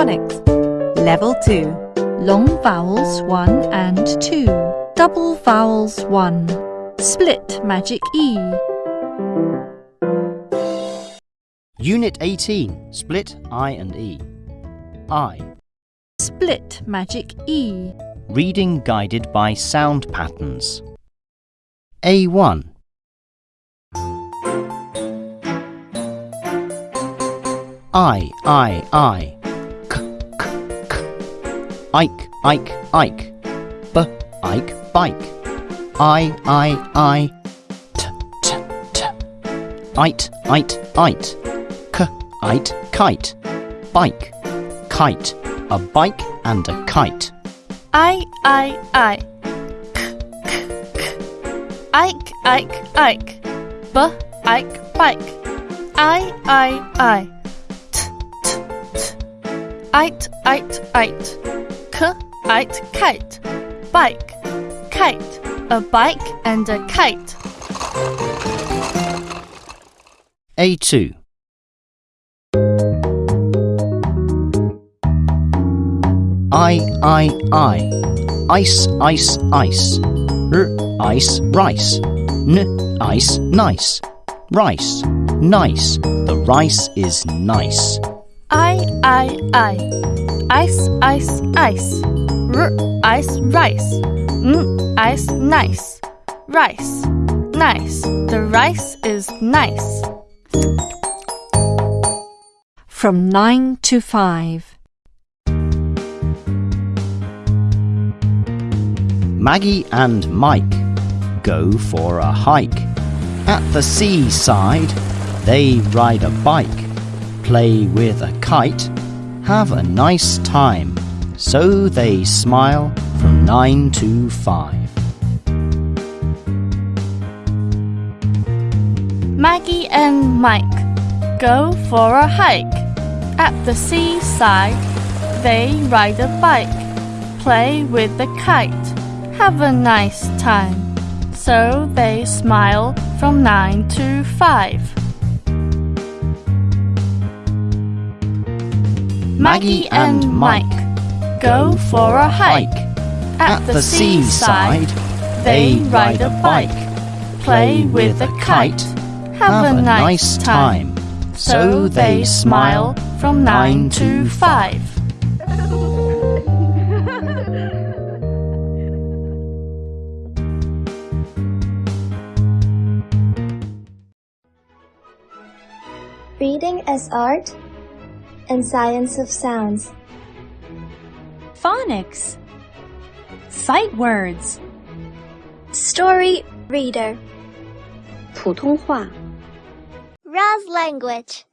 Phonics Level 2 Long vowels 1 and 2 Double vowels 1 Split magic E Unit 18 Split I and E. I. Split magic E Reading guided by sound patterns. A1. I, I, I. Ike, Ike, Ike. B, Ike, bike. I, I, I. T, t, t. Ite, ite, ite. K, ite, kite. Bike, kite. A bike and a kite. I, I, I. K, k, k. Ike, Ike, Ike. B, Ike, bike. I, I, I. T, t, t. Ite, ite, ite. K, ite, kite. Bike, kite. A bike and a kite. A2. I, I, I. Ice, ice, ice. R, ice, rice. N, ice, nice. Rice, nice. The rice is nice. I, I, I. Ice, ice, ice. R, ice, rice. N, ice, nice. Rice, nice. The rice is nice. From 9 to 5 Maggie and Mike go for a hike. At the seaside, they ride a bike, play with a kite, have a nice time. So they smile from 9 to 5. Maggie and Mike go for a hike. At the seaside, they ride a bike, play with a kite, have a nice time. So they smile from 9 to 5. Maggie and Mike go for a hike. At the seaside, they ride a bike, play with a kite, have a nice time. So they smile from 9 to 5. Reading as Art and Science of Sounds. Phonics. Sight words. Story Reader. 普通话。 Raz Language.